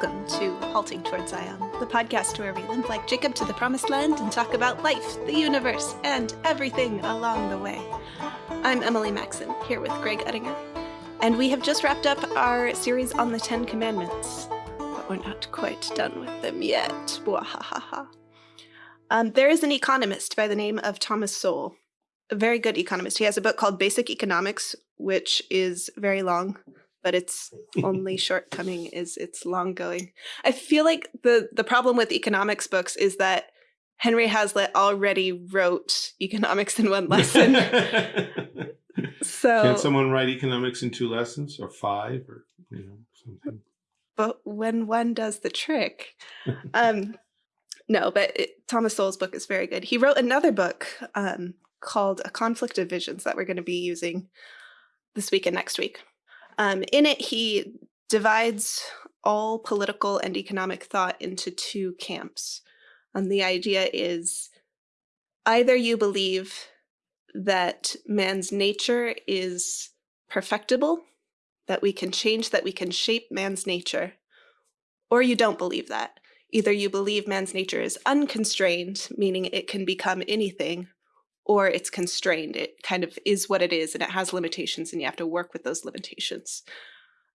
Welcome to Halting Toward Zion, the podcast where we limp like Jacob to the promised land and talk about life, the universe, and everything along the way. I'm Emily Maxon, here with Greg Uttinger, and we have just wrapped up our series on the Ten Commandments, but we're not quite done with them yet. Um, there is an economist by the name of Thomas Sowell, a very good economist. He has a book called Basic Economics, which is very long but its only shortcoming is it's long going. I feel like the the problem with economics books is that Henry Hazlitt already wrote economics in one lesson. so can someone write economics in two lessons or five or you know something? But when one does the trick, um, no. But it, Thomas Sowell's book is very good. He wrote another book um, called A Conflict of Visions that we're going to be using this week and next week. Um, in it, he divides all political and economic thought into two camps. And the idea is either you believe that man's nature is perfectible, that we can change, that we can shape man's nature, or you don't believe that. Either you believe man's nature is unconstrained, meaning it can become anything, or it's constrained. It kind of is what it is and it has limitations and you have to work with those limitations.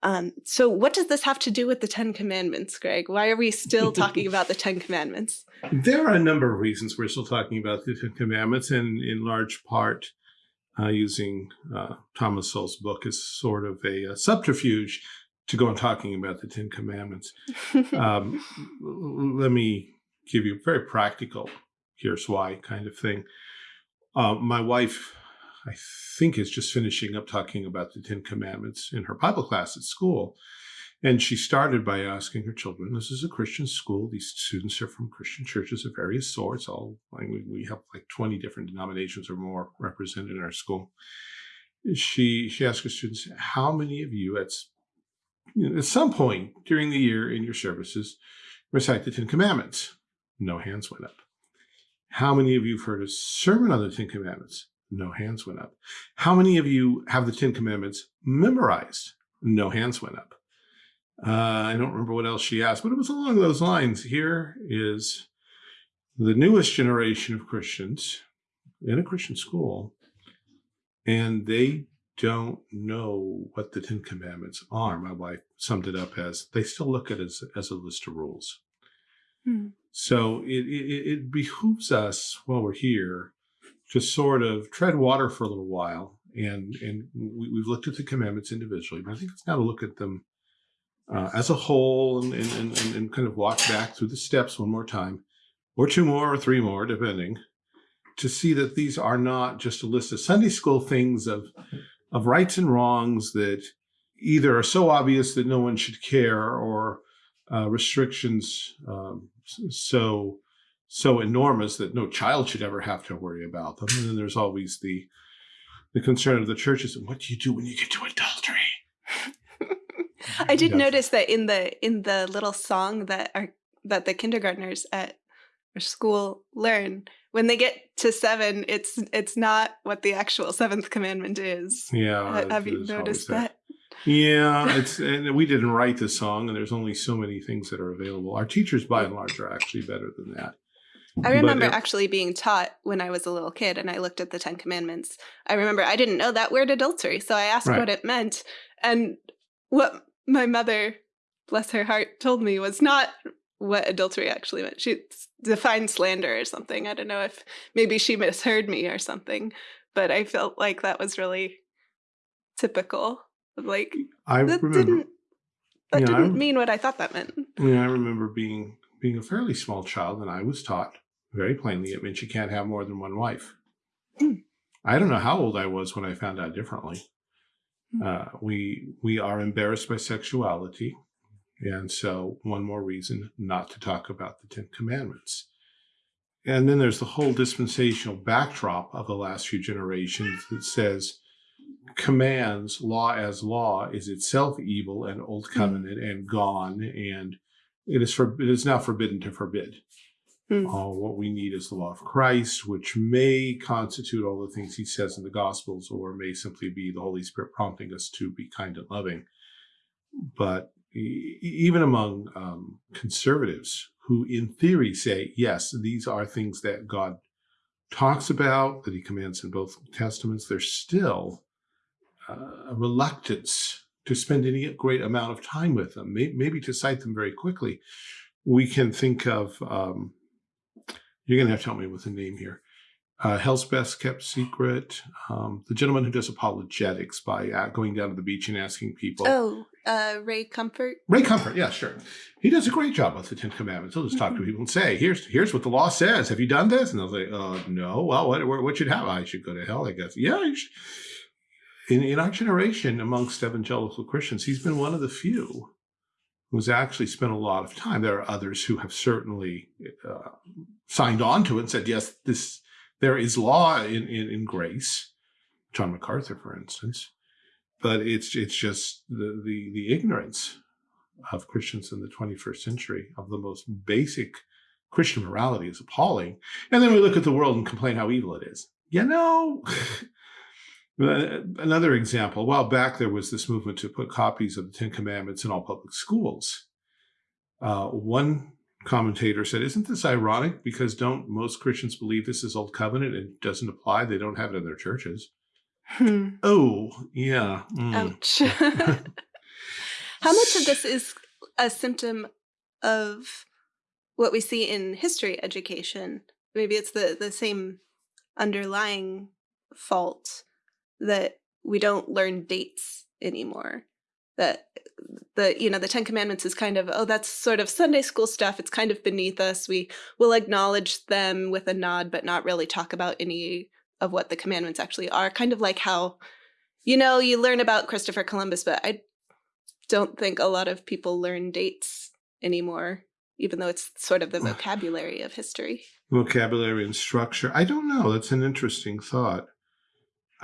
Um, so what does this have to do with the Ten Commandments, Greg? Why are we still talking about the Ten Commandments? There are a number of reasons we're still talking about the Ten Commandments and in large part uh, using uh, Thomas Sowell's book as sort of a, a, subterfuge to go on talking about the Ten Commandments. um, let me give you a very practical, here's why kind of thing. Uh, my wife, I think, is just finishing up talking about the Ten Commandments in her Bible class at school. And she started by asking her children, this is a Christian school. These students are from Christian churches of various sorts. All we have like 20 different denominations or more represented in our school. She she asked her students, how many of you at, you know, at some point during the year in your services recite the Ten Commandments? No hands went up. How many of you have heard a sermon on the Ten Commandments? No hands went up. How many of you have the Ten Commandments memorized? No hands went up. Uh, I don't remember what else she asked, but it was along those lines. Here is the newest generation of Christians in a Christian school, and they don't know what the Ten Commandments are. My wife summed it up as they still look at it as, as a list of rules. Hmm. So it, it, it behooves us while we're here to sort of tread water for a little while. And, and we, have looked at the commandments individually, but I think it's now to look at them uh, as a whole and, and, and, and kind of walk back through the steps one more time, or two more or three more, depending, to see that these are not just a list of Sunday school things of, of rights and wrongs that either are so obvious that no one should care or uh, restrictions um, so so enormous that no child should ever have to worry about them. And then there's always the the concern of the churches and what do you do when you get to adultery? I did notice that in the in the little song that are that the kindergartners at our school learn when they get to seven it's it's not what the actual seventh commandment is yeah have you noticed that yeah, it's and we didn't write the song, and there's only so many things that are available. Our teachers, by and large, are actually better than that. I remember but, actually being taught when I was a little kid and I looked at the Ten Commandments. I remember I didn't know that word adultery, so I asked right. what it meant. And what my mother, bless her heart, told me was not what adultery actually meant. She defined slander or something. I don't know if maybe she misheard me or something, but I felt like that was really typical like I that remember, didn't that yeah, didn't I, mean what I thought that meant. Yeah, I remember being being a fairly small child, and I was taught very plainly it meant you can't have more than one wife. Mm. I don't know how old I was when I found out differently. Mm. Uh, we we are embarrassed by sexuality, and so one more reason not to talk about the Ten Commandments. And then there's the whole dispensational backdrop of the last few generations that says commands law as law is itself evil and old hmm. covenant mm. and gone and it is for it is now forbidden to forbid mm. uh, what we need is the law of christ which may constitute all the things he says in the gospels or may simply be the holy spirit prompting us to be kind and loving but e even among um, conservatives who in theory say, yes, these are things that God talks about, that he commands in both testaments, there's still a reluctance to spend any great amount of time with them, maybe to cite them very quickly. We can think of, um, you're going to have to help me with the name here, uh, Hell's Best Kept Secret, um, the gentleman who does apologetics by uh, going down to the beach and asking people. Oh, uh, Ray Comfort. Ray Comfort, yeah, sure. He does a great job with the Ten Commandments. He'll just talk mm -hmm. to mm-hmm. people and say, "Here's here's what the law says. Have you done this?" And they'll say, "Uh, no. Well, what what should happen? I should go to hell, I guess." Yeah, in in our generation, amongst evangelical Christians, he's been one of the few who's actually spent a lot of time. There are others who have certainly uh, signed on to it and said, "Yes, this." There is law in, in, in grace, John MacArthur, for instance, but it's it's just the, the, the ignorance of Christians in the 21st century of the most basic Christian morality is appalling. And then we look at the world and complain how evil it is. You know, another example, a while back, there was this movement to put copies of the Ten Commandments in all public schools. Uh, one commentator said, isn't this ironic? Because don't most Christians believe this is Old Covenant and doesn't apply? They don't have it in their churches. Hmm. Oh, yeah. Mm. Ouch. How much of this is a symptom of what we see in history education? Maybe it's the, the same underlying fault that we don't learn dates anymore. That the you know the ten commandments is kind of oh that's sort of sunday school stuff. It's kind of beneath us. We will acknowledge them with a nod but not really talk about any of what the commandments actually are. Kind of like how you know you learn about christopher columbus but i don't think a lot of people learn dates anymore even though it's sort of the vocabulary of history. Vocabulary and structure. I don't know. That's an interesting thought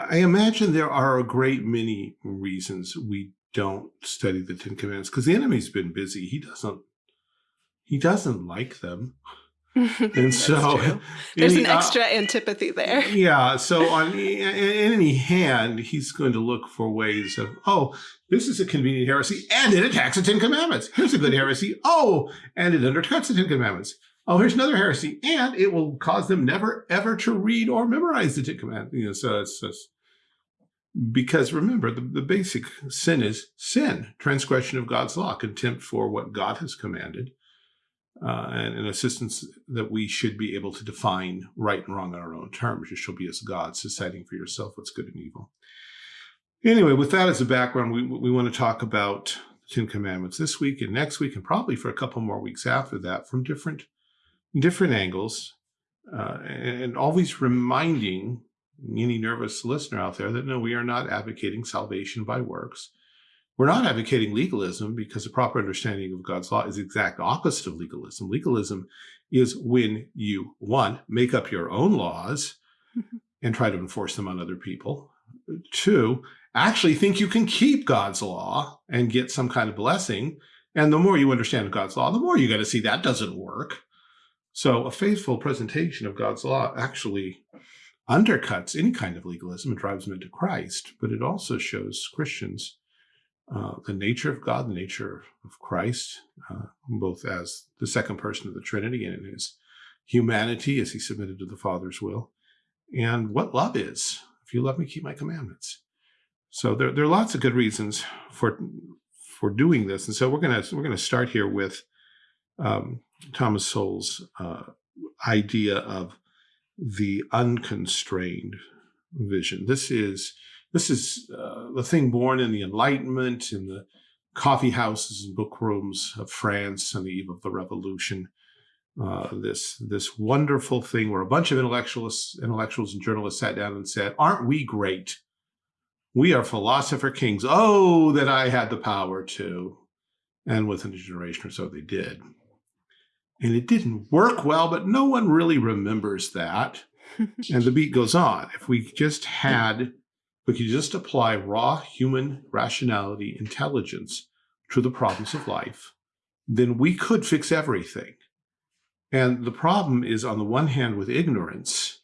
I imagine there are a great many reasons we don't study the Ten Commandments because the enemy's been busy. He doesn't he doesn't like them. and so there's any, an uh, extra uh, antipathy there. Yeah. So on in any hand, he's going to look for ways of, oh, this is a convenient heresy and it attacks the Ten Commandments. Here's a good heresy. Oh, and it undercuts the Ten Commandments. Oh, here's another heresy. And it will cause them never, ever to read or memorize the Ten Commandments. You know, so it's because remember, the, the basic sin is sin, transgression of God's law, contempt for what God has commanded, uh, and an assistance that we should be able to define right and wrong on our own terms. You shall be as gods, deciding for yourself what's good and evil. Anyway, with that as a background, we, we want to talk about the Ten Commandments this week and next week, and probably for a couple more weeks after that from different, different angles, uh, and always reminding any nervous listener out there that no, we are not advocating salvation by works. We're not advocating legalism because a proper understanding of God's law is the exact opposite of legalism. Legalism is when you, one, make up your own laws and try to enforce them on other people. Two, actually think you can keep God's law and get some kind of blessing. And the more you understand God's law, the more you got to see that doesn't work. So a faithful presentation of God's law actually undercuts any kind of legalism and drives them into Christ, but it also shows Christians uh, the nature of God, the nature of Christ, uh, both as the second person of the Trinity and in his humanity as he submitted to the Father's will, and what love is. If you love me, keep my commandments. So there, there are lots of good reasons for for doing this, and so we're gonna we're gonna start here with um, Thomas Sowell's uh, idea of the unconstrained vision. This is this is uh, the thing born in the Enlightenment, in the coffee houses and book rooms of France on the eve of the Revolution. Uh, this this wonderful thing where a bunch of intellectuals, intellectuals and journalists sat down and said, "Aren't we great? We are philosopher kings. Oh, that I had the power to." And within a generation or so, they did and it didn't work well, but no one really remembers that. and the beat goes on. If we just had, we could just apply raw human rationality, intelligence to the problems of life, then we could fix everything. And the problem is on the one hand with ignorance,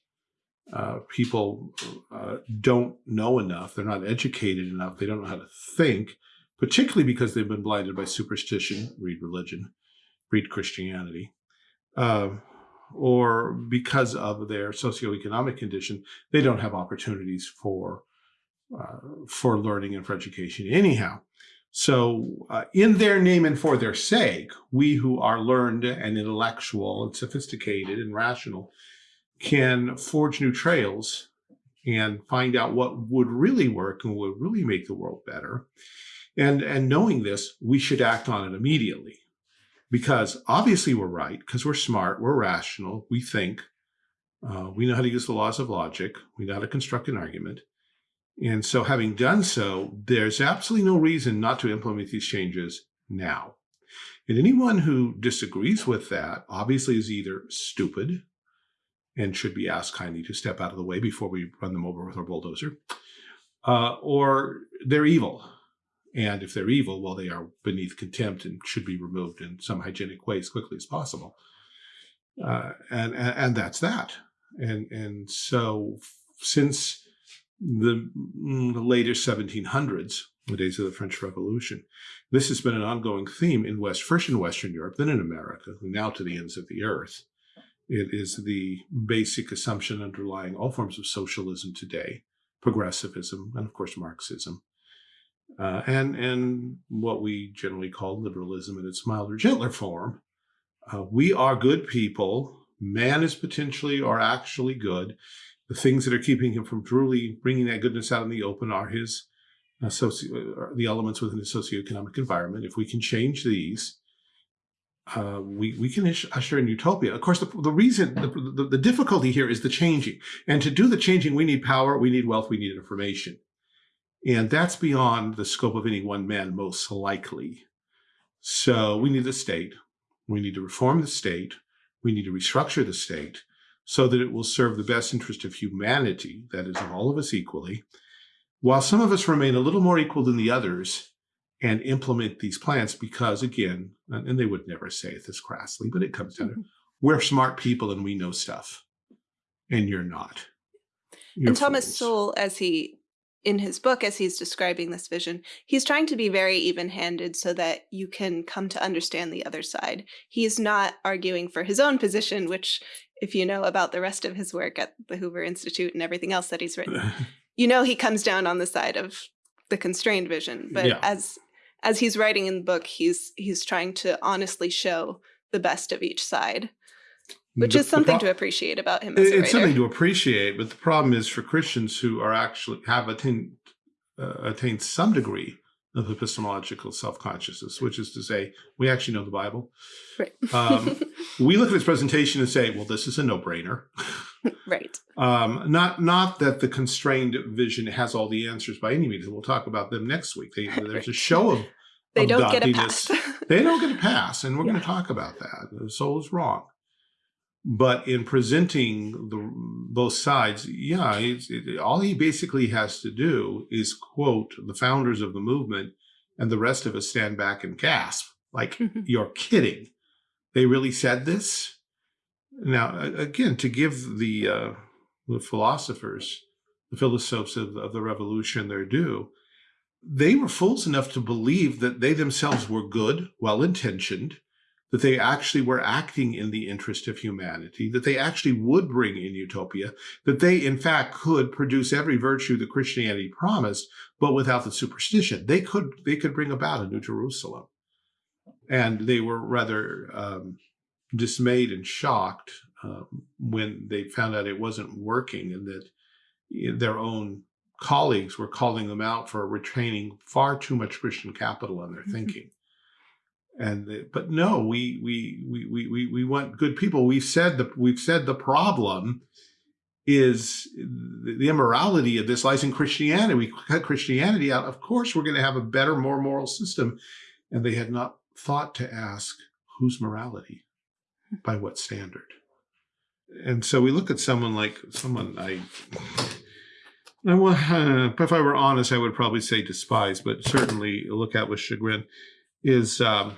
uh, people uh, don't know enough, they're not educated enough, they don't know how to think, particularly because they've been blinded by superstition, read religion, read Christianity, uh, or because of their socioeconomic condition, they don't have opportunities for uh, for learning and for education anyhow. So uh, in their name and for their sake, we who are learned and intellectual and sophisticated and rational can forge new trails and find out what would really work and would really make the world better. And, and knowing this, we should act on it immediately because obviously we're right, because we're smart, we're rational, we think, uh, we know how to use the laws of logic, we know how to construct an argument. And so having done so, there's absolutely no reason not to implement these changes now. And anyone who disagrees with that obviously is either stupid and should be asked kindly to step out of the way before we run them over with our bulldozer, uh, or they're evil. And if they're evil, well, they are beneath contempt and should be removed in some hygienic way as quickly as possible. Uh, and, and, and that's that. And and so since the, mm, the later 1700s, the days of the French Revolution, this has been an ongoing theme in West, first in Western Europe, then in America, now to the ends of the earth. It is the basic assumption underlying all forms of socialism today, progressivism, and of course Marxism, uh, and and what we generally call liberalism in its milder, gentler form. Uh, we are good people. Man is potentially or actually good. The things that are keeping him from truly bringing that goodness out in the open are his uh, socio uh, the elements within his socioeconomic environment. If we can change these, uh, we, we can usher in utopia. Of course, the, the reason, the, the, the, difficulty here is the changing. And to do the changing, we need power, we need wealth, we need information. And that's beyond the scope of any one man, most likely. So we need the state. We need to reform the state. We need to restructure the state so that it will serve the best interest of humanity, that is, of all of us equally, while some of us remain a little more equal than the others and implement these plans because again, and they would never say it this crassly, but it comes down mm -hmm. to mm-hmm. we're smart people and we know stuff and you're not. You're and Thomas fools. Sowell, as he in his book, as he's describing this vision, he's trying to be very even-handed so that you can come to understand the other side. He's not arguing for his own position, which if you know about the rest of his work at the Hoover Institute and everything else that he's written, you know he comes down on the side of the constrained vision. But yeah. as as he's writing in the book, he's he's trying to honestly show the best of each side, which the, is something to appreciate about him. it's something to appreciate, but the problem is for Christians who are actually have attained uh, attained some degree of epistemological self-consciousness, which is to say, we actually know the Bible. Right. um, we look at this presentation and say, well, this is a no-brainer. right. Um, not not that the constrained vision has all the answers by any means. We'll talk about them next week. They, there's right. a show of they don't get a pass. they don't get a pass, and we're yeah. going to talk about that. The soul is wrong. But in presenting the both sides, yeah, it, all he basically has to do is quote the founders of the movement, and the rest of us stand back and gasp, like you're kidding. They really said this. Now, again, to give the uh, the philosophers, the philosophes of, of the revolution their due, they were fools enough to believe that they themselves were good, well-intentioned, that they actually were acting in the interest of humanity, that they actually would bring in utopia, that they in fact could produce every virtue that Christianity promised, but without the superstition. They could, they could bring about a new Jerusalem. And they were rather um, dismayed and shocked um, when they found out it wasn't working and that their own colleagues were calling them out for retaining far too much Christian capital in their mm-hmm. thinking. And but no, we we we we we want good people. We've said the we've said the problem is the immorality of this lies in Christianity. We cut Christianity out. Of course, we're going to have a better, more moral system. And they had not thought to ask whose morality, by what standard. And so we look at someone like someone I, I uh, if I were honest, I would probably say despise, but certainly look at with chagrin is um,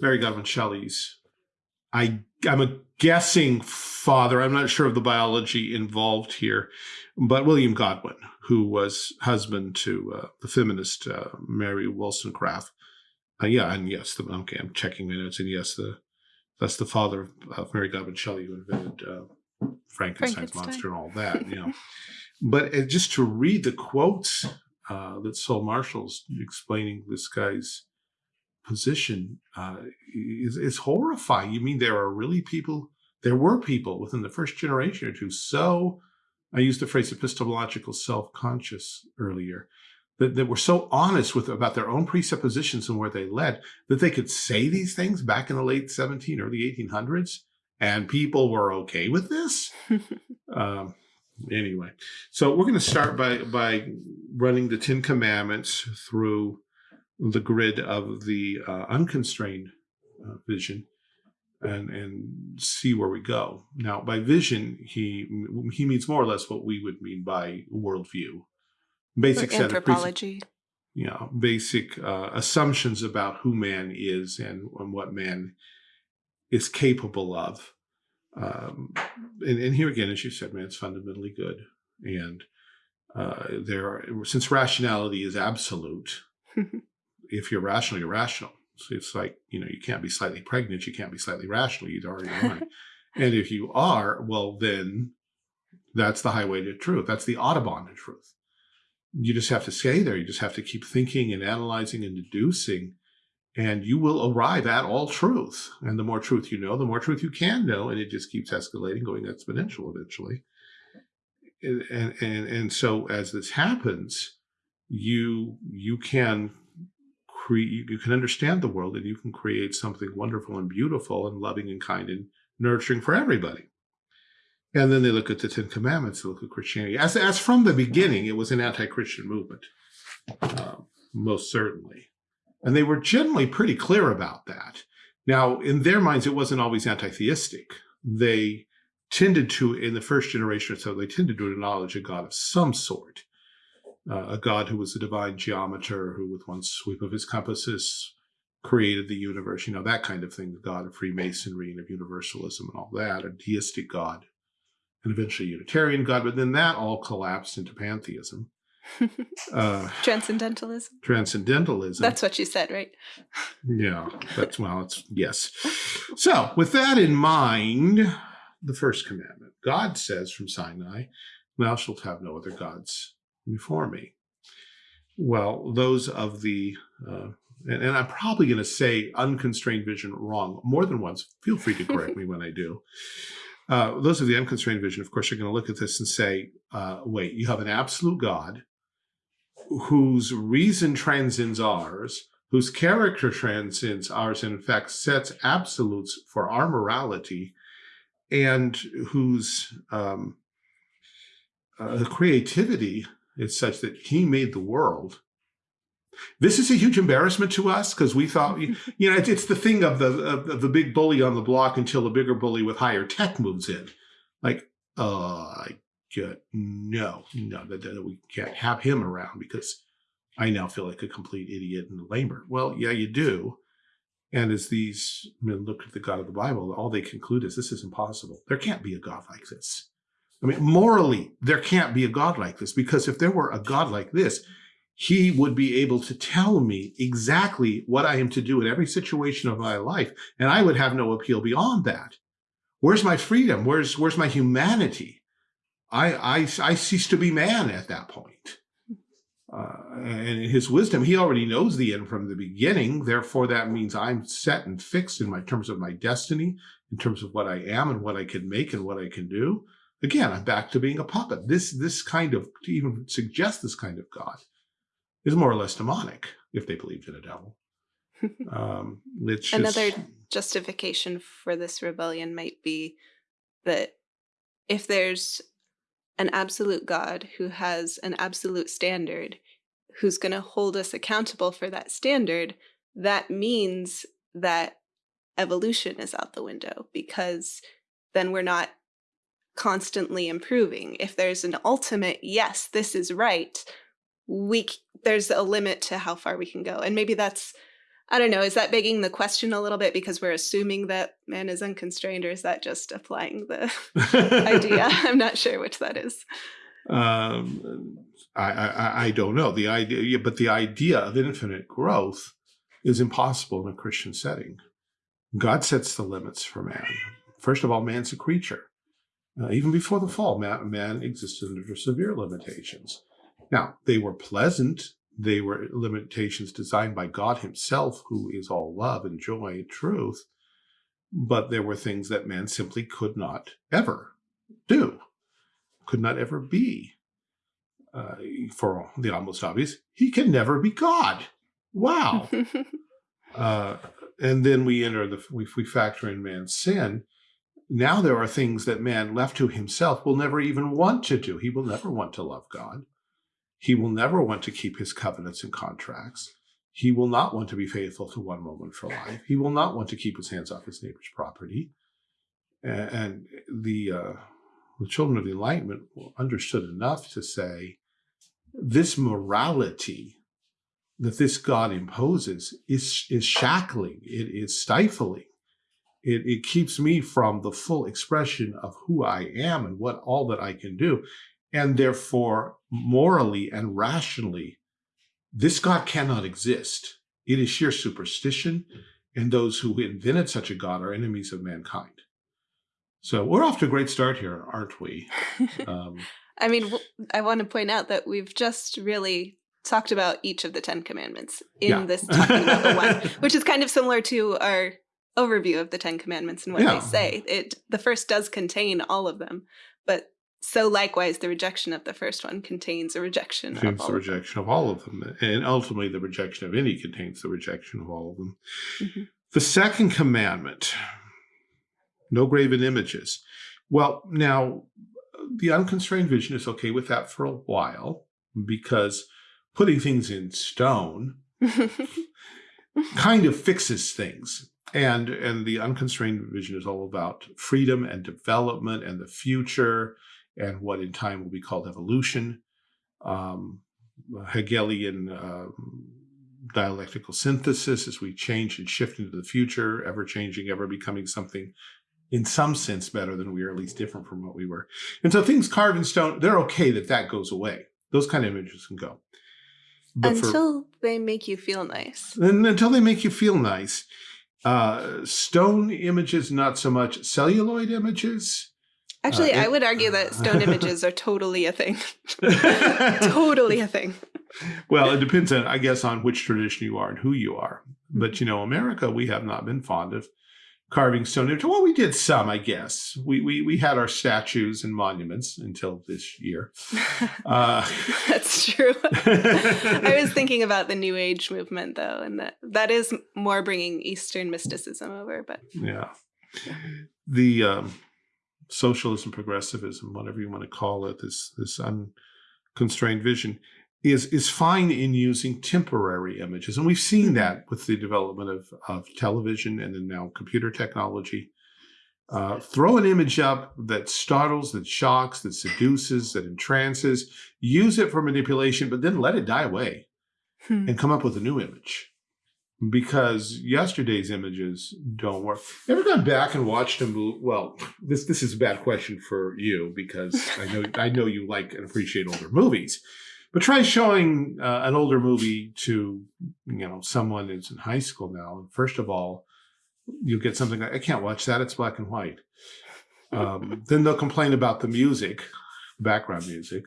Mary Godwin Shelley's I I'm a guessing father. I'm not sure of the biology involved here, but William Godwin, who was husband to uh, the feminist uh, Mary Wollstonecraft. Uh, yeah, and yes, the, okay, I'm checking minutes, and yes, the that's the father of, of Mary Godwin Shelley, who invented uh, Frankenstein's Frankenstein. monster and all that. You know, but uh, just to read the quotes uh, that Sowell Marshall's explaining this guy's position uh, is, is horrifying. You mean there are really people, there were people within the first generation or two so, I used the phrase epistemological self-conscious earlier, that, that were so honest with about their own presuppositions and where they led, that they could say these things back in the late 17, early 1800s, and people were okay with this. um, anyway, so we're going to start by by running the Ten Commandments through the grid of the uh, unconstrained uh, vision and and see where we go. Now, by vision, he he means more or less what we would mean by worldview, basic Or set of anthropology. you know, basic uh, assumptions about who man is and, and what man is capable of. Um, and, and here again, as you said, man's fundamentally good. And uh, there are, since rationality is absolute, if you're rational, you're rational. So it's like, you know, you can't be slightly pregnant, you can't be slightly rational, you'd already won. and if you are, well, then that's the highway to truth. That's the autobahn to truth you just have to stay there. You just have to keep thinking and analyzing and deducing, and you will arrive at all truth. And the more truth you know, the more truth you can know, and it just keeps escalating, going exponential eventually. And and and so as this happens, you you can create you can understand the world and you can create something wonderful and beautiful and loving and kind and nurturing for everybody. And then they look at the Ten Commandments, they look at Christianity. As, as from the beginning, it was an anti-Christian movement, uh, most certainly. And they were generally pretty clear about that. Now, in their minds, it wasn't always anti-theistic. They tended to, in the first generation or so, they tended to acknowledge a God of some sort. Uh, a God who was a divine geometer, who with one sweep of his compasses created the universe, you know, that kind of thing, the God of Freemasonry and of universalism and all that, a deistic God and eventually a Unitarian God, but then that all collapsed into pantheism. Uh, Transcendentalism. transcendentalism. That's what you said, right? yeah, that's well, it's yes. So, with that in mind, the first commandment God says from Sinai, Thou shalt have no other gods before me. Well, those of the, uh, and, and I'm probably going to say unconstrained vision wrong more than once. Feel free to correct me when I do. Uh, those of the unconstrained vision, of course, are going to look at this and say, uh, wait, you have an absolute God whose reason transcends ours, whose character transcends ours, and in fact sets absolutes for our morality, and whose um, uh, creativity is such that he made the world. This is a huge embarrassment to us because we thought, you know, it's, it's the thing of the of, the big bully on the block until a bigger bully with higher tech moves in. Like, uh, no, no, that, that we can't have him around because I now feel like a complete idiot and a lamer. Well, yeah, you do. And as these men look at the God of the Bible, all they conclude is this is impossible. There can't be a God like this. I mean, morally, there can't be a God like this because if there were a God like this, he would be able to tell me exactly what I am to do in every situation of my life. And I would have no appeal beyond that. Where's my freedom? Where's, where's my humanity? I, I, I cease to be man at that point. Uh, and in his wisdom, he already knows the end from the beginning. Therefore, that means I'm set and fixed in my terms of my destiny, in terms of what I am and what I can make and what I can do. Again, I'm back to being a puppet. This, this kind of, to even suggest this kind of God is more or less demonic if they believed in a devil. Um, it's just, Another justification for this rebellion might be that if there's an absolute God who has an absolute standard, who's going to hold us accountable for that standard, that means that evolution is out the window because then we're not constantly improving. If there's an ultimate, yes, this is right, we there's a limit to how far we can go. And maybe that's I don't know. Is that begging the question a little bit because we're assuming that man is unconstrained, or is that just applying the idea? I'm not sure which that is. Um, I, I, I don't know the idea, but the idea of infinite growth is impossible in a Christian setting. God sets the limits for man. First of all, man's a creature. Uh, even before the fall, man, man existed under severe limitations. Now, they were pleasant. They were limitations designed by God himself, who is all love and joy and truth. But there were things that man simply could not ever do, could not ever be. Uh, for the almost obvious, he can never be God. Wow. uh, and then we enter the, if we factor in man's sin, now there are things that man left to himself will never even want to do. He will never want to love God. He will never want to keep his covenants and contracts. He will not want to be faithful to one moment for life. He will not want to keep his hands off his neighbor's property. And the, uh, the children of the Enlightenment understood enough to say, this morality that this God imposes is, is shackling, it is stifling. It, it keeps me from the full expression of who I am and what all that I can do. And therefore, morally and rationally, this God cannot exist. It is sheer superstition, and those who invented such a God are enemies of mankind. So we're off to a great start here, aren't we? Um, I mean, I want to point out that we've just really talked about each of the Ten Commandments in yeah. this talking about the one, which is kind of similar to our overview of the Ten Commandments and what yeah. they say. It the first does contain all of them, but so likewise, the rejection of the first one contains a rejection contains of the rejection of, of all of them, and ultimately the rejection of any contains the rejection of all of them. Mm -hmm. The second commandment: no graven images. Well, now the unconstrained vision is okay with that for a while because putting things in stone kind of fixes things. And, and the unconstrained vision is all about freedom and development and the future and what in time will be called evolution. Um, Hegelian uh, dialectical synthesis as we change and shift into the future, ever changing, ever becoming something in some sense better than we are, at least different from what we were. And so things carved in stone, they're okay that that goes away. Those kind of images can go. But until for, they make you feel nice. And until they make you feel nice. Uh, stone images, not so much. Celluloid images. Actually, uh, I would argue that stone images are totally a thing. totally a thing. Well, it depends on, I guess, on which tradition you are and who you are. But, mm-hmm. you know, America, we have not been fond of carving stone image. Well, we did some, I guess. We we we had our statues and monuments until this year. Uh, That's true. I was thinking about the New Age movement, though, and that that is more bringing Eastern mysticism over. But yeah, the um, socialism, progressivism, whatever you want to call it, this this unconstrained vision is is fine in using temporary images. And we've seen mm-hmm. that with the development of, of television and then now computer technology. Uh, throw an image up that startles, that shocks, that seduces, that entrances, use it for manipulation, but then let it die away hmm. and come up with a new image. Because yesterday's images don't work. Ever gone back and watched a movie? Well, this this is a bad question for you because I know I know you like and appreciate older movies. But try showing uh, an older movie to, you know, someone who's in high school now. First of all, you'll get something like, I can't watch that. It's black and white. Um, then they'll complain about the music, background music.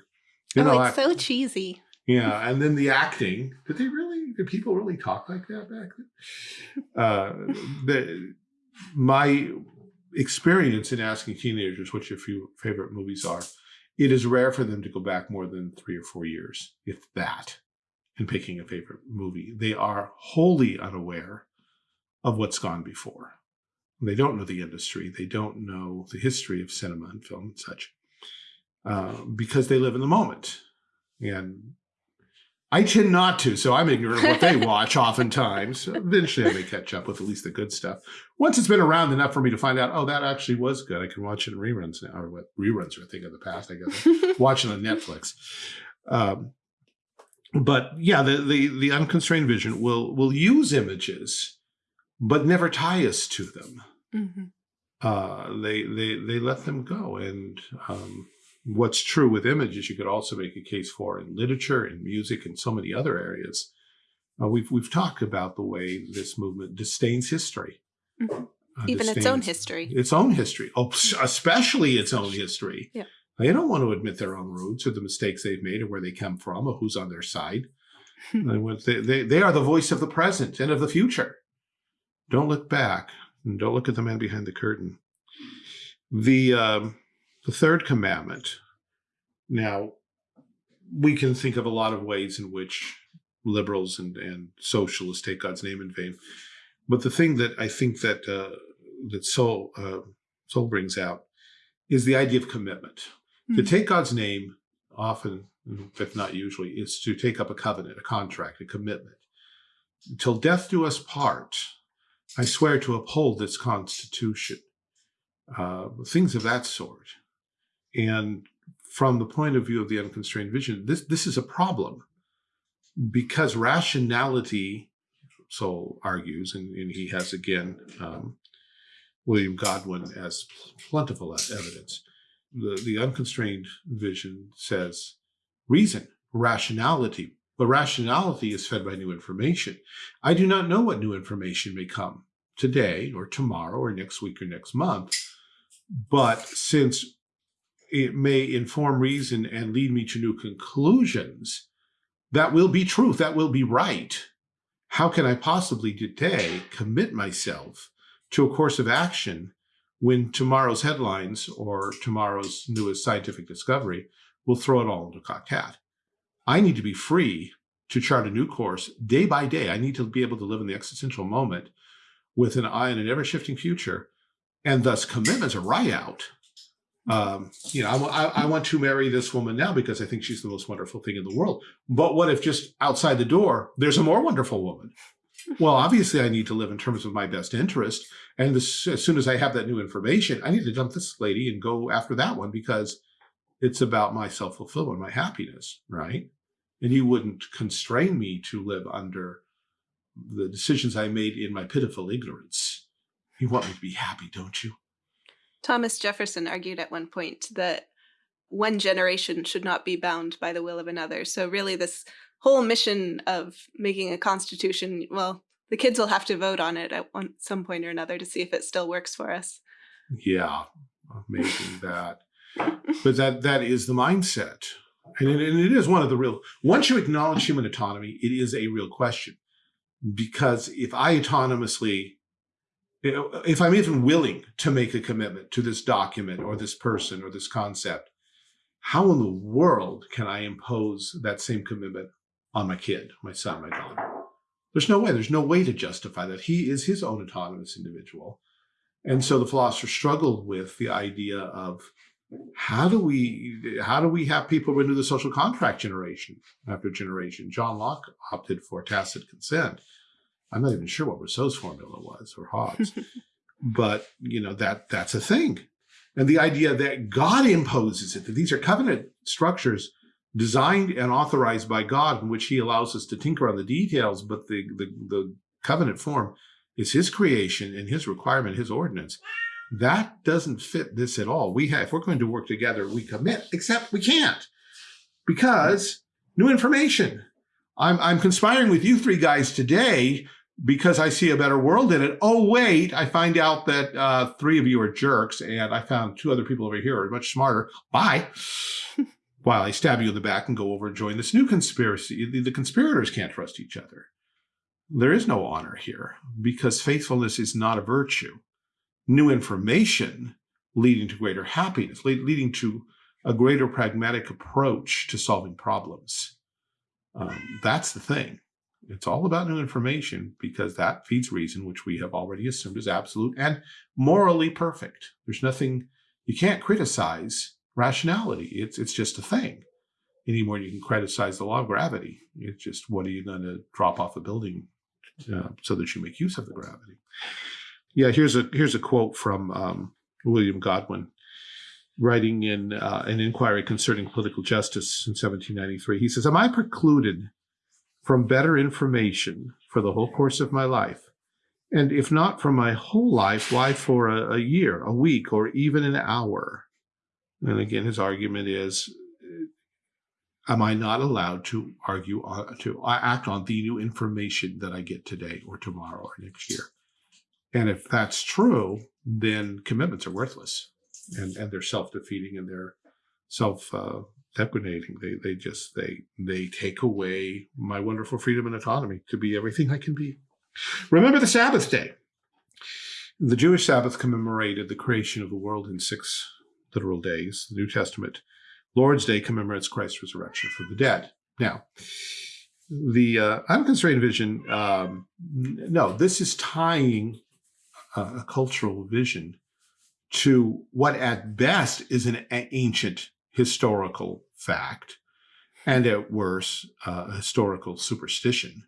Then oh, it's so cheesy. Yeah. And then the acting. Did they really, did people really talk like that back then? Uh, the, my experience in asking teenagers what your few favorite movies are it is rare for them to go back more than three or four years, if that, in picking a favorite movie. They are wholly unaware of what's gone before. They don't know the industry. They don't know the history of cinema and film and such uh, because they live in the moment. And I tend not to, so I'm ignorant of what they watch oftentimes. Eventually I may catch up with at least the good stuff. Once it's been around enough for me to find out, oh, that actually was good. I can watch it in reruns now, or what reruns are a thing of the past, I guess. watching on Netflix. Um, but yeah, the, the, the unconstrained vision will, will use images, but never tie us to them. hmm Uh, they, they, they let them go. And um, what's true with images, you could also make a case for in literature and music and so many other areas. Uh, we've, we've talked about the way this movement disdains history. Mhm. Uh, Even its own history. its own history, oh, especially its own history. Yeah. They don't want to admit their own roots or the mistakes they've made or where they come from or who's on their side. They they, they, they are the voice of the present and of the future. Don't look back and don't look at the man behind the curtain. The, um, the third commandment. Now, we can think of a lot of ways in which liberals and, and socialists take God's name in vain. But the thing that I think that uh, that Sowell uh, Sowell brings out is the idea of commitment. To Hmm. take God's name, often, if not usually, is to take up a covenant, a contract, a commitment. Until death do us part, I swear to uphold this Constitution. Uh, things of that sort. And from the point of view of the unconstrained vision, this this is a problem because rationality Sowell argues, and, and he has again um, William Godwin as plentiful evidence. The, the unconstrained vision says reason, rationality, but rationality is fed by new information. I do not know what new information may come today or tomorrow or next week or next month, but since it may inform reason and lead me to new conclusions, that will be truth, that will be right how can I possibly today commit myself to a course of action when tomorrow's headlines or tomorrow's newest scientific discovery will throw it all into cat? I need to be free to chart a new course day by day. I need to be able to live in the existential moment with an eye on an ever shifting future. And thus, commitments are right out. Um, you know, I, I, want to marry this woman now because I think she's the most wonderful thing in the world. But what if just outside the door, there's a more wonderful woman? Well, obviously, I need to live in terms of my best interest. And as, as soon as I have that new information, I need to dump this lady and go after that one because it's about my self fulfillment, my happiness, right? And you wouldn't constrain me to live under the decisions I made in my pitiful ignorance. You want me to be happy, don't you? Thomas Jefferson argued at one point that one generation should not be bound by the will of another. So really this whole mission of making a constitution, well, the kids will have to vote on it at one, some point or another to see if it still works for us. Yeah, amazing that. But that that is the mindset. And it, and it is one of the real, once you acknowledge human autonomy, it is a real question. Because if I autonomously, if I'm even willing to make a commitment to this document or this person or this concept, how in the world can I impose that same commitment on my kid, my son, my daughter? There's no way. There's no way to justify that. He is his own autonomous individual. And so the philosopher struggled with the idea of how do we how do we have people renew the social contract generation after generation? John Locke opted for tacit consent. I'm not even sure what Rousseau's formula was or Hobbes, but you know that that's a thing. And the idea that God imposes it, that these are covenant structures designed and authorized by God in which he allows us to tinker on the details, but the, the, the covenant form is his creation and his requirement, his ordinance. That doesn't fit this at all. We have, if we're going to work together, we commit, except we can't because new information. I'm, I'm conspiring with you three guys today because I see a better world in it. Oh, wait, I find out that uh, three of you are jerks and I found two other people over here are much smarter. Bye. While I stab you in the back and go over and join this new conspiracy. The, the conspirators can't trust each other. There is no honor here because faithfulness is not a virtue. New information leading to greater happiness, lead, leading to a greater pragmatic approach to solving problems. Um, that's the thing. It's all about new information because that feeds reason, which we have already assumed is absolute and morally perfect. There's nothing, you can't criticize rationality. It's, it's just a thing. Any more you can criticize the law of gravity. It's just, what are you going to drop off a building uh, so that you make use of the gravity? Yeah, here's a, here's a quote from um, William Godwin writing in uh, an inquiry concerning political justice in 1793. He says, Am I precluded from better information for the whole course of my life. And if not for my whole life, why for a, a year, a week, or even an hour? And again, his argument is, am I not allowed to argue, uh, to act on the new information that I get today or tomorrow or next year? And if that's true, then commitments are worthless and, and they're self-defeating and they're self, uh, deprecating. They, they just, they, they take away my wonderful freedom and autonomy to be everything I can be. Remember the Sabbath day. The Jewish Sabbath commemorated the creation of the world in six literal days. The New Testament Lord's Day commemorates Christ's resurrection from the dead. Now, the uh, unconstrained vision, um, no, this is tying a, a cultural vision to what at best is an ancient historical fact and at worst uh, historical superstition.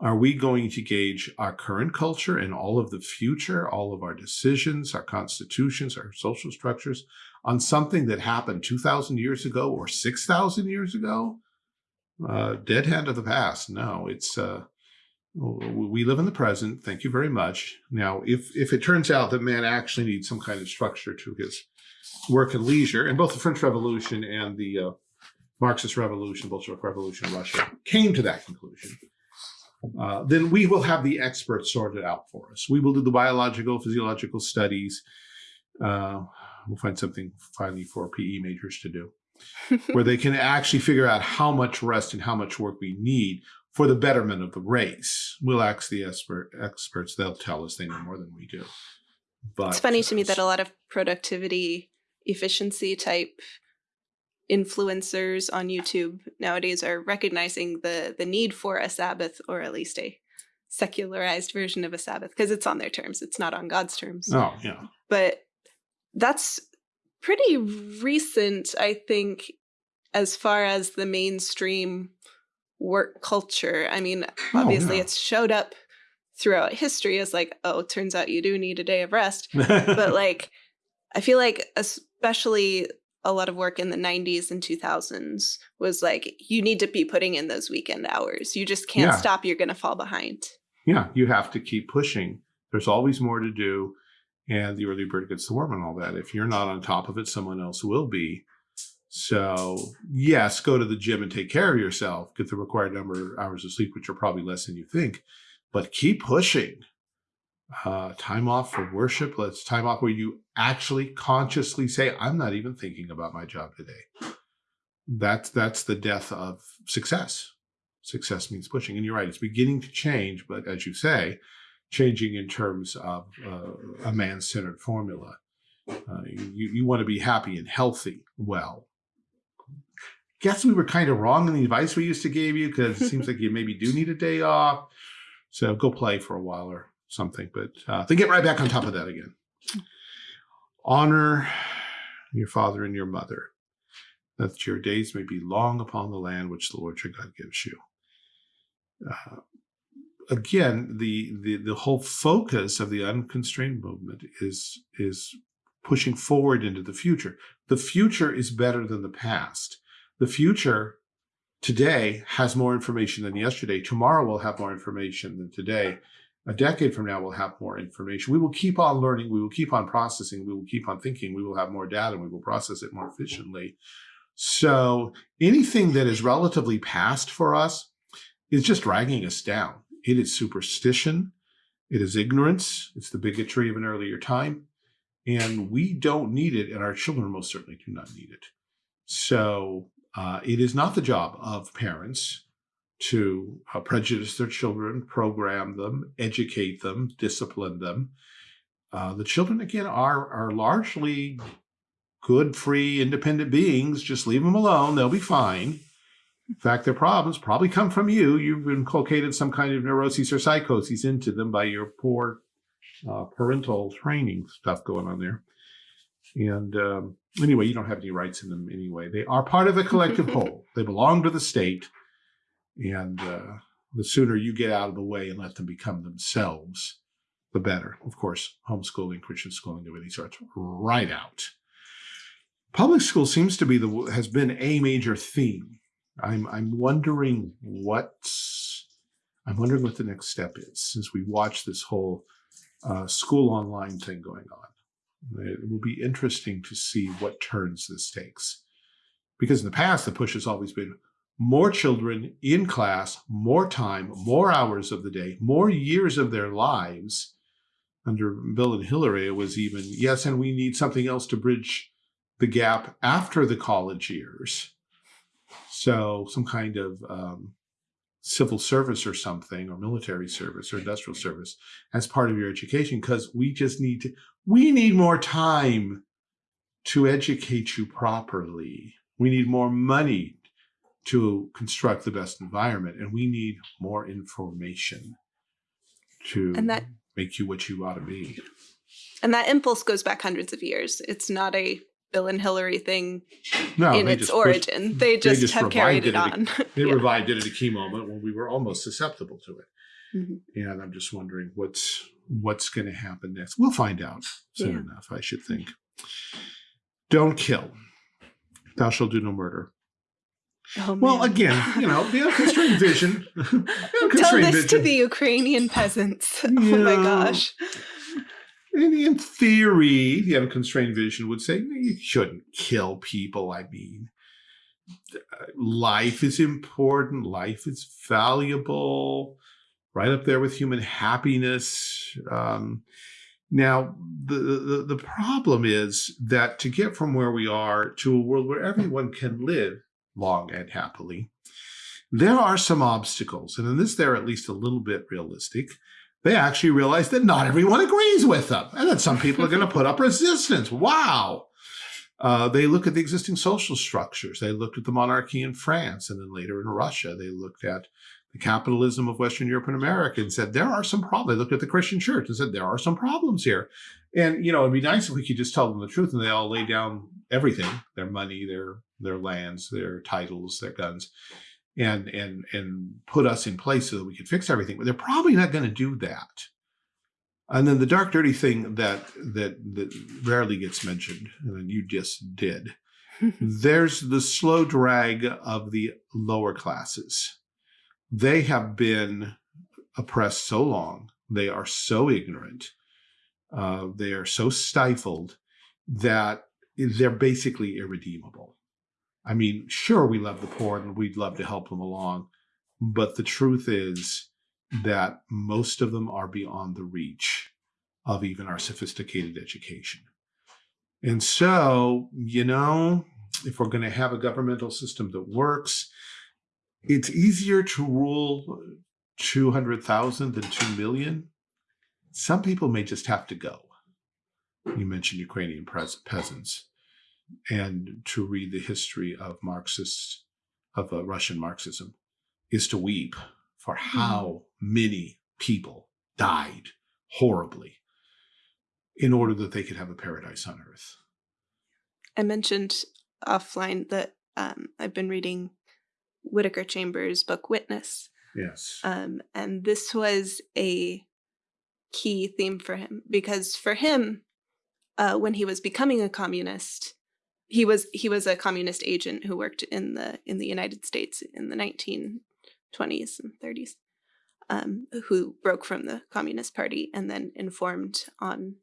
Are we going to gauge our current culture and all of the future, all of our decisions, our constitutions, our social structures on something that happened 2,000 years ago or 6,000 years ago? Uh, dead hand of the past. No, it's, uh, we live in the present. Thank you very much. Now, if, if it turns out that man actually needs some kind of structure to his work and leisure, and both the French Revolution and the uh, Marxist Revolution, Bolshevik Revolution in Russia came to that conclusion, uh, then we will have the experts sorted out for us. We will do the biological, physiological studies. Uh, we'll find something finally for PE majors to do, where they can actually figure out how much rest and how much work we need for the betterment of the race. We'll ask the expert experts; they'll tell us they know more than we do. But it's funny to me that a lot of productivity, efficiency type influencers on YouTube nowadays are recognizing the the need for a Sabbath or at least a secularized version of a Sabbath because it's on their terms. It's not on God's terms. Oh, yeah. But that's pretty recent, I think, as far as the mainstream work culture. I mean, oh, obviously yeah. it's showed up throughout history as like, oh, turns out you do need a day of rest. but like, I feel like especially a lot of work in the 90s and 2000s was like you need to be putting in those weekend hours. You just can't yeah. stop you're going to fall behind. Yeah you have to keep pushing. There's always more to do and the early bird gets the worm and all that. If you're not on top of it someone else will be. So yes go to the gym and take care of yourself get the required number of hours of sleep which are probably less than you think but keep pushing uh, time off for worship. Let's time off where you actually consciously say, I'm not even thinking about my job today. That's, that's the death of success. Success means pushing. And you're right, it's beginning to change, but as you say, changing in terms of uh, a man-centered formula. Uh, you, you want to be happy and healthy. Well, guess we were kind of wrong in the advice we used to give you because it seems like you maybe do need a day off. So go play for a while or something, but uh, they get right back on top of that again. Honor your father and your mother, that your days may be long upon the land which the Lord your God gives you. Uh, again, the, the the whole focus of the unconstrained movement is is pushing forward into the future. The future is better than the past. The future today has more information than yesterday. Tomorrow will have more information than today a decade from now, we'll have more information. We will keep on learning. We will keep on processing. We will keep on thinking. We will have more data. And we will process it more efficiently. So anything that is relatively past for us is just dragging us down. It is superstition. It is ignorance. It's the bigotry of an earlier time. And we don't need it. And our children most certainly do not need it. So uh, it is not the job of parents to uh, prejudice their children, program them, educate them, discipline them. Uh, the children, again, are, are largely good, free, independent beings. Just leave them alone. They'll be fine. In fact, their problems probably come from you. You've inculcated some kind of neuroses or psychoses into them by your poor uh, parental training stuff going on there. And um, anyway, you don't have any rights in them anyway. They are part of a collective whole. They belong to the state. And uh, the sooner you get out of the way and let them become themselves, the better. Of course, homeschooling, Christian schooling, everything starts right out. Public school seems to be the has been a major theme I'm I'm wondering what's I'm wondering what the next step is since we watch this whole uh, school online thing going on. It will be interesting to see what turns this takes. Because in the past, the push has always been more children in class, more time, more hours of the day, more years of their lives. Under Bill and Hillary, it was even, yes, and we need something else to bridge the gap after the college years. So some kind of um, civil service or something, or military service or industrial service as part of your education, because we just need to, we need more time to educate you properly. We need more money to construct the best environment, and we need more information to And that- make you what you ought to be. And that impulse goes back hundreds of years. It's not a Bill and Hillary thing No, in its just pushed- origin. they just just have carried it revived on. They Yeah. revived it at a key moment when we were almost susceptible to it. Mhm. And I'm just wondering what's what's going to happen next. We'll find out soon Yeah. enough, I should think. Don't kill. Thou shalt do no murder. Oh, Well, again, you know, the unconstrained vision. Tell this to the Ukrainian peasants. Oh my gosh. in, in theory, the unconstrained vision would say "No, you shouldn't kill people. I mean, uh, life is important. Life is valuable, right up there with human happiness. Um, now, the, the the problem is that to get from where we are to a world where everyone can live long and happily, there are some obstacles, and in this, they're at least a little bit realistic they actually realize that not everyone agrees with them and that some people are going to put up resistance. Wow. Uh, they look at the existing social structures. They looked at the monarchy in France and then later in Russia. They looked at the capitalism of Western Europe and America and said, there are some problems. They looked at the Christian church and said, there are some problems here. And, you know, it'd be nice if we could just tell them the truth and they all lay down everything, their money, their, their lands, their titles, their guns and and and put us in place so that we could fix everything. But they're probably not going to do that. And then the dark, dirty thing that that that rarely gets mentioned, and then you just did. There's the slow drag of the lower classes. They have been oppressed so long. They are so ignorant. Uh, they are so stifled that they're basically irredeemable. I mean, sure, we love the poor and we'd love to help them along. But the truth is that most of them are beyond the reach of even our sophisticated education. And so, you know, if we're going to have a governmental system that works, it's easier to rule 200,000 than 2 million. Some people may just have to go. You mentioned Ukrainian peasants and to read the history of Marxist, of uh, Russian Marxism, is to weep for how many people died horribly in order that they could have a paradise on earth. I mentioned offline that um, I've been reading Whittaker Chambers' book Witness. Yes. Um, and this was a key theme for him because for him, uh, when he was becoming a communist, he was he was a communist agent who worked in the in the United States in the 1920s and 30s, um, who broke from the Communist Party and then informed on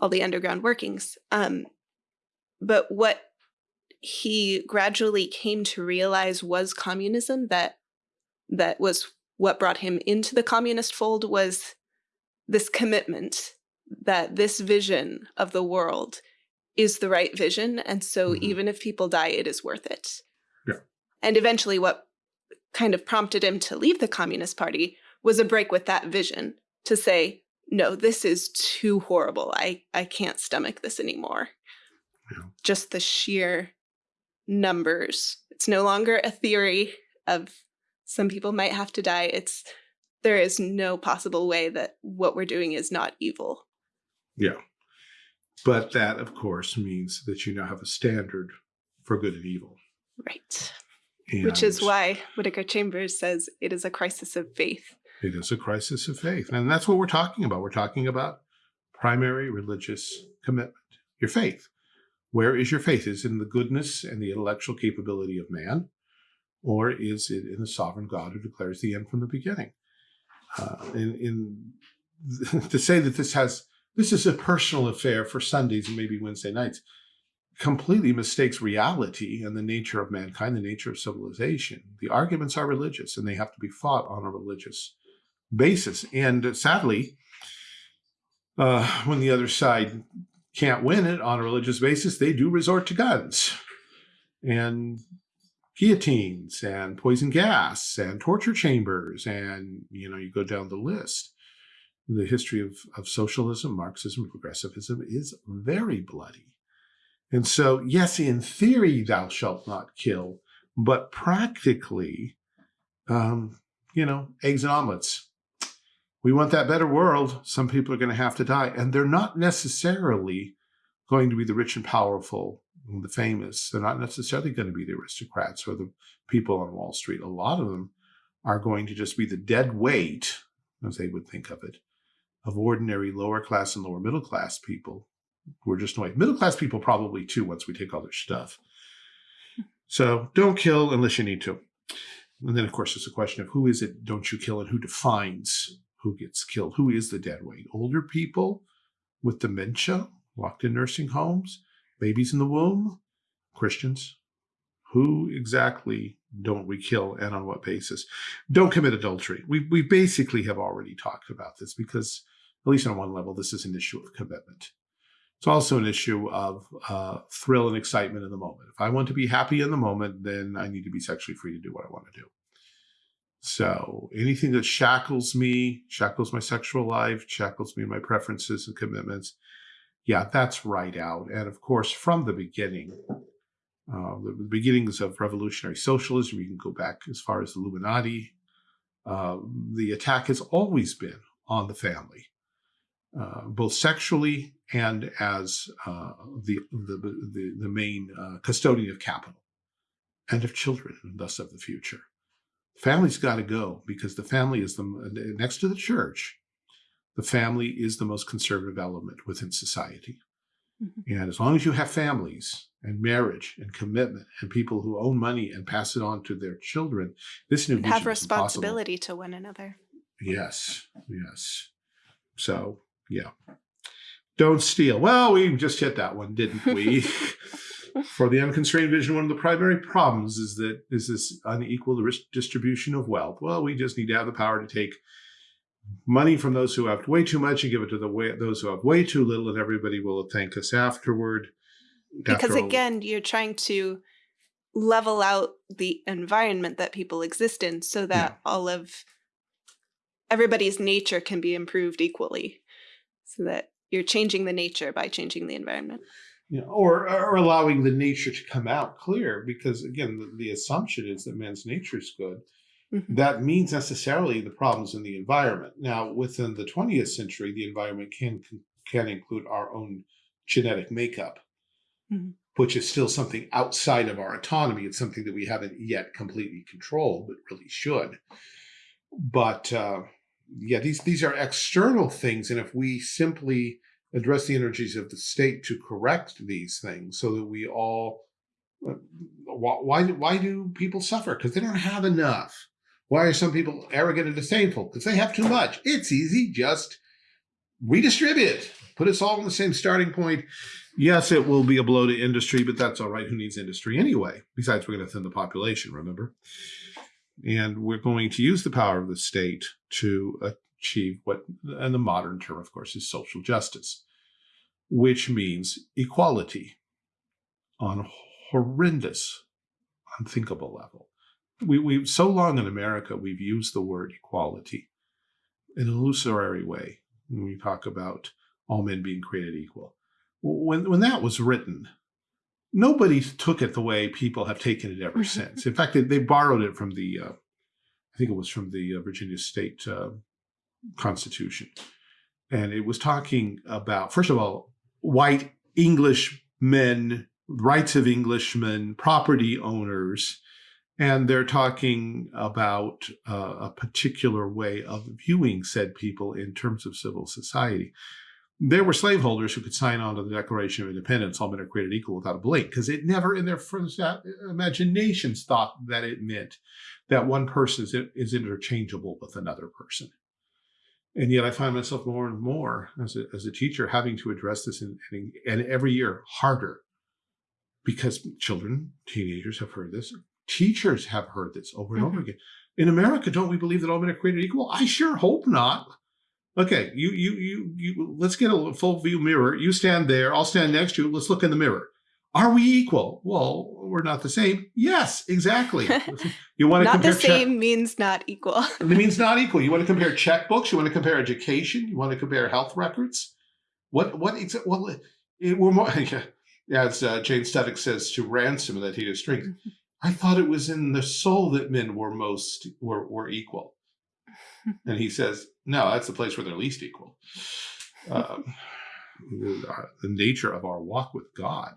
all the underground workings. Um, but what he gradually came to realize was communism that that was what brought him into the communist fold was this commitment that this vision of the world is the right vision and so Mhm. even if people die it is worth it Yeah. and eventually what kind of prompted him to leave the communist party was a break with that vision to say no this is too horrible i i can't stomach this anymore Yeah. just the sheer numbers it's no longer a theory of some people might have to die it's there is no possible way that what we're doing is not evil Yeah. But that, of course, means that you now have a standard for good and evil. right which is why whittaker chambers says it is a crisis of faith It is a crisis of faith. And that's what we're talking about. We're talking about primary religious commitment, your faith. Where is your faith? Is it in the goodness and the intellectual capability of man? or is it in the sovereign God who declares the end from the beginning? Uh, in, in to say that this has this is a personal affair for Sundays and maybe Wednesday nights completely mistakes reality and the nature of mankind, the nature of civilization. The arguments are religious and they have to be fought on a religious basis. And sadly, uh, when the other side can't win it on a religious basis, they do resort to guns and guillotines and poison gas and torture chambers. And, you know, you go down the list. The history of, of socialism, Marxism, progressivism is very bloody. And so, yes, in theory, thou shalt not kill, but practically, um, you know, eggs and omelets. We want that better world. Some people are going to have to die. And they're not necessarily going to be the rich and powerful and the famous. They're not necessarily going to be the aristocrats or the people on Wall Street. A lot of them are going to just be the dead weight, as they would think of it, of ordinary lower class and lower middle class people who are just annoyed. Middle class people probably too, once we take all their stuff. So don't kill unless you need to. And then, of course, there's a question of who is it don't you kill and who defines who gets killed? Who is the dead weight? Older people with dementia, locked in nursing homes, babies in the womb, Christians. Who exactly don't we kill and on what basis? Don't commit adultery. We, we basically have already talked about this because, at least on one level, this is an issue of commitment. It's also an issue of uh, thrill and excitement in the moment. If I want to be happy in the moment, then I need to be sexually free to do what I want to do. So anything that shackles me, shackles my sexual life, shackles me my preferences and commitments, yeah, that's right out. And of course, from the beginning, uh, the, beginnings of revolutionary socialism, you can go back as far as the Illuminati, uh, the attack has always been on the family. Uh, both sexually and as uh, the, the, the, the, main uh, custodian of capital and of children, and thus of the future. Family's got to go because the family is the, next to the church, the family is the most conservative element within society. Mm -hmm. And as long as you have families and marriage and commitment and people who own money and pass it on to their children, this new have responsibility to one another. Yes, yes. So yeah. Don't steal. Well, we just hit that one, didn't we? For the unconstrained vision, one of the primary problems is that is this unequal distribution of wealth. Well, we just need to have the power to take money from those who have way too much and give it to the way, those who have way too little, and everybody will thank us afterward. Because After again, you're trying to level out the environment that people exist in so that yeah. all of everybody's nature can be improved equally so that you're changing the nature by changing the environment. You know, or, or allowing the nature to come out clear, because again, the, the assumption is that man's nature is good. Mm -hmm. That means necessarily the problems in the environment. Now, within the 20th century, the environment can can include our own genetic makeup, mm -hmm. which is still something outside of our autonomy. It's something that we haven't yet completely controlled, but really should. But uh, yeah, these, these are external things. And if we simply address the energies of the state to correct these things so that we all, uh, why, why do people suffer? Because they don't have enough. Why are some people arrogant and disdainful? Because they have too much. It's easy, just redistribute. Put us all on the same starting point. Yes, it will be a blow to industry, but that's all right. Who needs industry anyway? Besides, we're going to thin the population, remember? And we're going to use the power of the state to achieve what, and the modern term, of course, is social justice, which means equality on horrendous, unthinkable level. We, we so long in America, we've used the word equality in an illusory way when we talk about all men being created equal. When, when that was written, nobody took it the way people have taken it ever since. In fact, they, they borrowed it from the, uh, I think it was from the uh, Virginia State uh, Constitution. And it was talking about, first of all, white English men, rights of Englishmen, property owners, and they're talking about uh, a particular way of viewing said people in terms of civil society. there were slaveholders who could sign on to the Declaration of Independence, all men are created equal without a blink, because it never in their first imaginations thought that it meant that one person is, is interchangeable with another person. And yet I find myself more and more as a, as a teacher having to address this and every year harder because children, teenagers have heard this. Teachers have heard this over and mm -hmm. over mm-hmm. again. In America, don't we believe that all men are created equal? I sure hope not. Okay, you, you, you, you, let's get a full view mirror. You stand there, I'll stand next to you. Let's look in the mirror. Are we equal? Well, we're not the same. Yes, exactly. You want to not compare the same means not equal. it means not equal. You want to compare checkbooks. You want to compare education. You want to compare health records. What? What? Well, it, we're more. Yeah, as uh, Jane Studdock says to ransom That Hideous Strength. I thought it was in the soul that men were most were were equal. And he says, no, that's the place where they're least equal. Um, the, the, nature of our walk with God,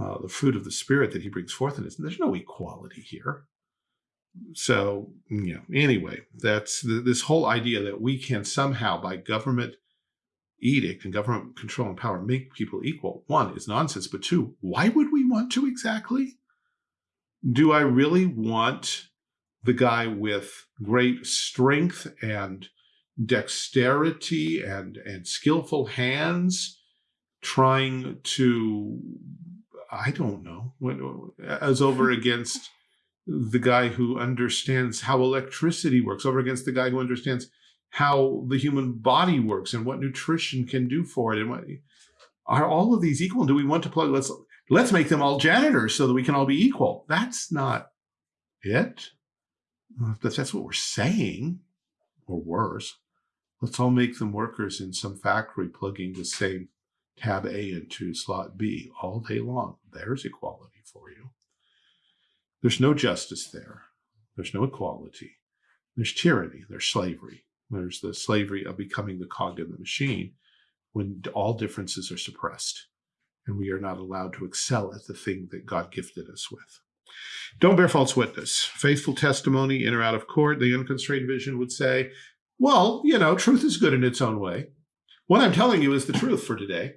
uh, the fruit of the Spirit that he brings forth in us, there's no equality here. So, you know, anyway, that's the, this whole idea that we can somehow, by government edict and government control and power, make people equal, one, is nonsense. But two, why would we want to exactly? Do I really want the guy with great strength and dexterity and, and skillful hands trying to, I don't know, as over against the guy who understands how electricity works, over against the guy who understands how the human body works and what nutrition can do for it. And what, are all of these equal? Do we want to plug, let's, let's make them all janitors so that we can all be equal. That's not it. Uh, but that's what we're saying, or worse. Let's all make them workers in some factory plugging the same tab A into slot B all day long. There's equality for you. There's no justice there. There's no equality. There's tyranny. There's slavery. There's the slavery of becoming the cog in the machine when all differences are suppressed and we are not allowed to excel at the thing that God gifted us with. Don't bear false witness. Faithful testimony in or out of court, the unconstrained vision would say, well, you know, truth is good in its own way. What I'm telling you is the truth for today.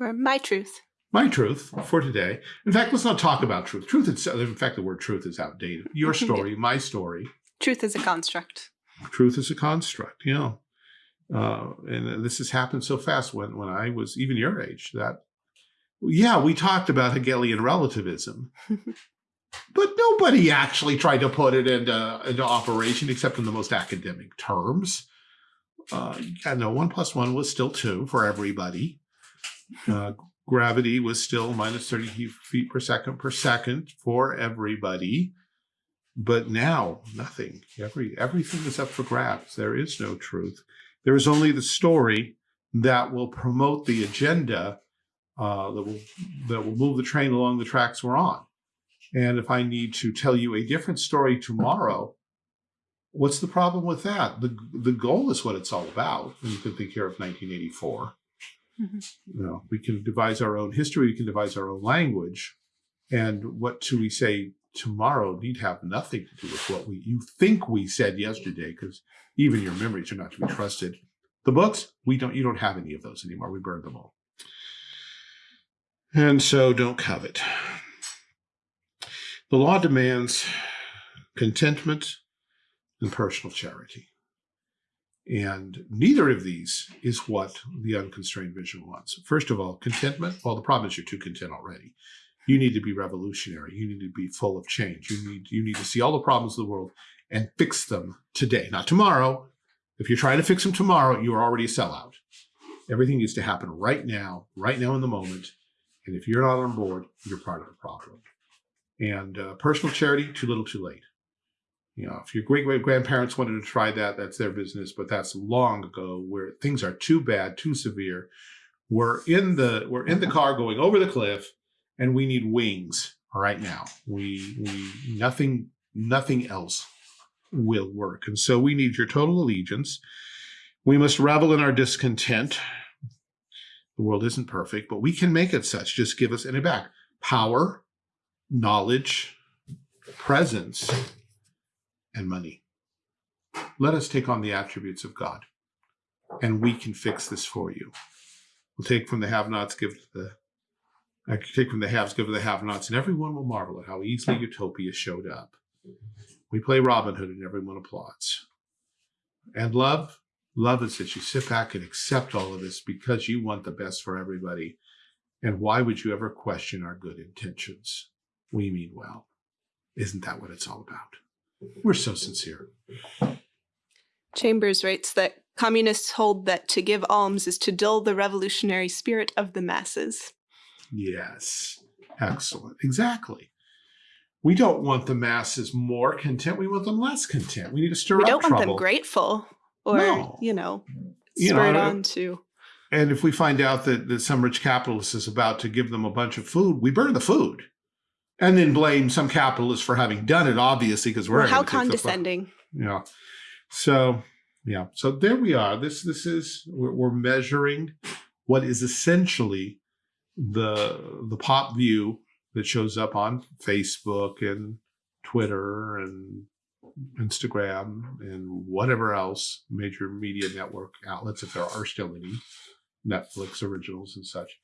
Or my truth. My truth for today. In fact, let's not talk about truth. Truth itself, in fact, the word truth is outdated. Your story, my story. Truth is a construct. Truth is a construct, you know. Uh, and this has happened so fast when, when I was even your age that, yeah, we talked about Hegelian relativism. but nobody actually tried to put it into, into operation except in the most academic terms. Uh, yeah, no, one plus one was still two for everybody. Uh, gravity was still minus 30 feet per second per second for everybody. But now, nothing. Every Everything is up for grabs. There is no truth. There is only the story that will promote the agenda uh, that will that will move the train along the tracks we're on. And if I need to tell you a different story tomorrow, what's the problem with that? The, the goal is what it's all about. And you can think here of 1984. Mm -hmm. You know, we can devise our own history, we can devise our own language. And what do we say tomorrow need have nothing to do with what we you think we said yesterday, because even your memories are not to be trusted. The books, we don't you don't have any of those anymore. We burned them all. And so don't covet. The law demands contentment and personal charity. And neither of these is what the unconstrained vision wants. First of all, contentment. Well, the problem is you're too content already. You need to be revolutionary. You need to be full of change. You need, you need to see all the problems of the world and fix them today, not tomorrow. If you're trying to fix them tomorrow, you are already a sellout. Everything needs to happen right now, right now in the moment. And if you're not on board, you're part of the problem. And uh, personal charity, too little, too late. You know, if your great great grandparents wanted to try that, that's their business. But that's long ago, where things are too bad, too severe. We're in the we're in the car going over the cliff, and we need wings right now. We we nothing nothing else will work, and so we need your total allegiance. We must revel in our discontent. The world isn't perfect, but we can make it such. Just give us any back power, knowledge, presence, and money. Let us take on the attributes of God, and we can fix this for you. We'll take from the have-nots, give to the I can take from the haves, give to the have-nots, and everyone will marvel at how easily utopia showed up. We play Robin Hood and everyone applauds. And love, love is that you sit back and accept all of this because you want the best for everybody. And why would you ever question our good intentions? We mean well. Isn't that what it's all about? We're so sincere. Chambers writes that communists hold that to give alms is to dull the revolutionary spirit of the masses. Yes. Excellent. Exactly. We don't want the masses more content. We want them less content. We need to stir we up don't want them grateful or, No. you know, You know, I- uh, on to. And if we find out that, that some rich capitalist is about to give them a bunch of food, we burn the food. And then blame some capitalist for having done it, obviously, because we're Well, how gonna take the fu- condescending. Yeah. So, yeah. So there we are. This this is we're, we're measuring what is essentially the the pop view that shows up on Facebook and Twitter and Instagram and whatever else major media network outlets, if there are still any, Netflix originals and such.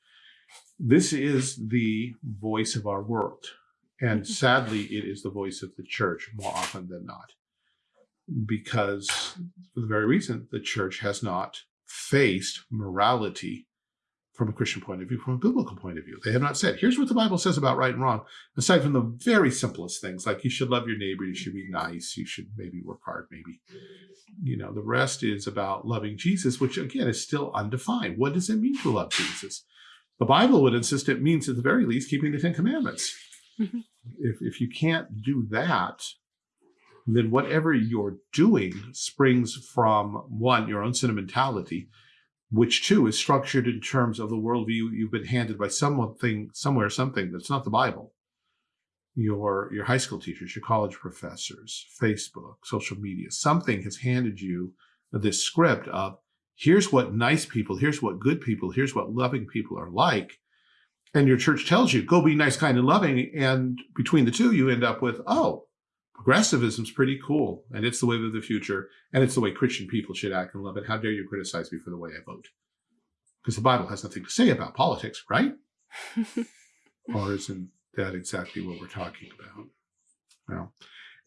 This is the voice of our world. And Mhm. sadly, it is the voice of the church more often than not because for the very reason the church has not faced morality from a Christian point of view, from a biblical point of view. They have not said, here's what the Bible says about right and wrong, aside from the very simplest things, like you should love your neighbor, you should be nice, you should maybe work hard, maybe. You know, the rest is about loving Jesus, which again is still undefined. What does it mean to love Jesus? The Bible would insist it means at the very least keeping the Ten Commandments. Mhm. If, if you can't do that, then whatever you're doing springs from one, your own sentimentality, which too is structured in terms of the worldview you've been handed by something, somewhere, something that's not the Bible. Your your high school teachers, your college professors, Facebook, social media, something has handed you this script of here's what nice people, here's what good people, here's what loving people are like. And your church tells you, go be nice, kind, and loving. And between the two, you end up with, oh, progressivism's pretty cool. And it's the way of the future. And it's the way Christian people should act and love it. How dare you criticize me for the way I vote? Because the Bible has nothing to say about politics, right? or isn't that exactly what we're talking about? Well,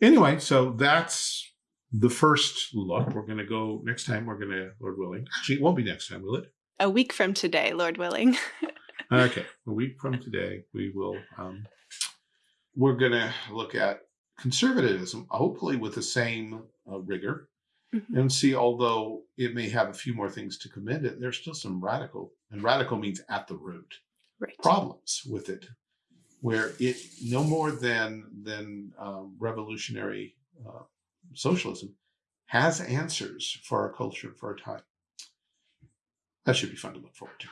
anyway, so that's the first look. We're going to go next time. We're going to, Lord willing. Actually, it won't be next time, will it? A week from today, Lord willing. Okay, a week from today, we will. Um, we're going to look at conservatism, hopefully with the same uh, rigor, Mhm. and see. Although it may have a few more things to commend it, there's still some radical, and radical means at the root right. problems with it, where it no more than than um, revolutionary uh, socialism has answers for our culture for our time. That should be fun to look forward to.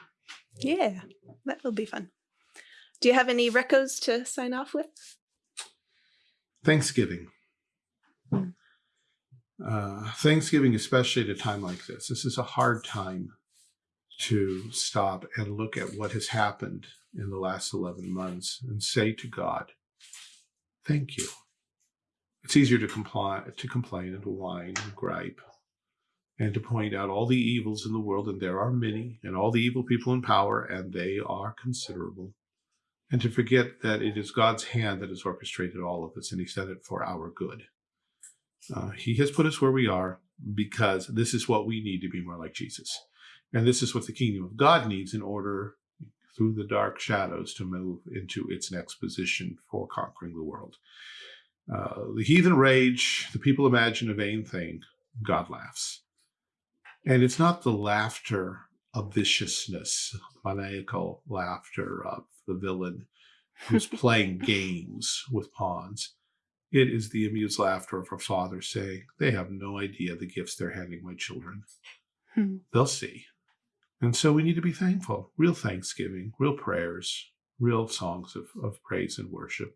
Yeah, that will be fun. Do you have any recos to sign off with? Thanksgiving. Mm. Uh, Thanksgiving, especially at a time like this, this is a hard time to stop and look at what has happened in the last 11 months and say to God, thank you. It's easier to comply, to complain and to whine and gripe and to point out all the evils in the world, and there are many, and all the evil people in power, and they are considerable and to forget that it is God's hand that has orchestrated all of this, and He's done it for our good. Uh, he has put us where we are because this is what we need to be more like Jesus. And this is what the kingdom of God needs in order, through the dark shadows, to move into its next position for conquering the world. Uh, the heathen rage, the people imagine a vain thing, God laughs. And it's not the laughter of viciousness, maniacal laughter of the villain who's playing games with pawns. It is the amused laughter of her father saying, They have no idea the gifts they're handing my children. Hmm. They'll see. And so we need to be thankful, real thanksgiving, real prayers, real songs of, of praise and worship.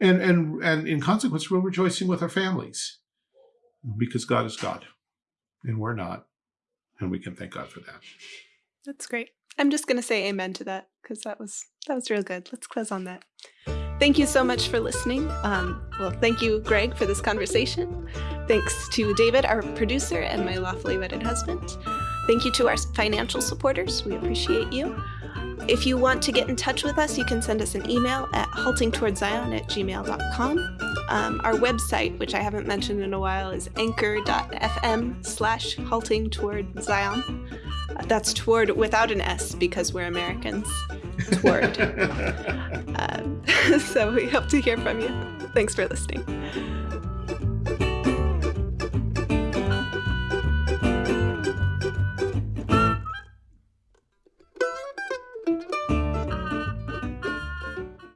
And, and, and in consequence, real rejoicing with our families because God is God and we're not. And we can thank God for that. That's great. I'm just going to say amen to that because that was that was real good. Let's close on that. Thank you so much for listening. Um, well, thank you, Greg, for this conversation. Thanks to David, our producer, and my lawfully wedded husband. Thank you to our financial supporters. We appreciate you. If you want to get in touch with us, you can send us an email at haltingtowardszion at gmail.com. Um, our website, which I haven't mentioned in a while, is anchor.fm slash halting toward Zion. Uh, that's toward without an S because we're Americans. Toward. um, so we hope to hear from you. Thanks for listening.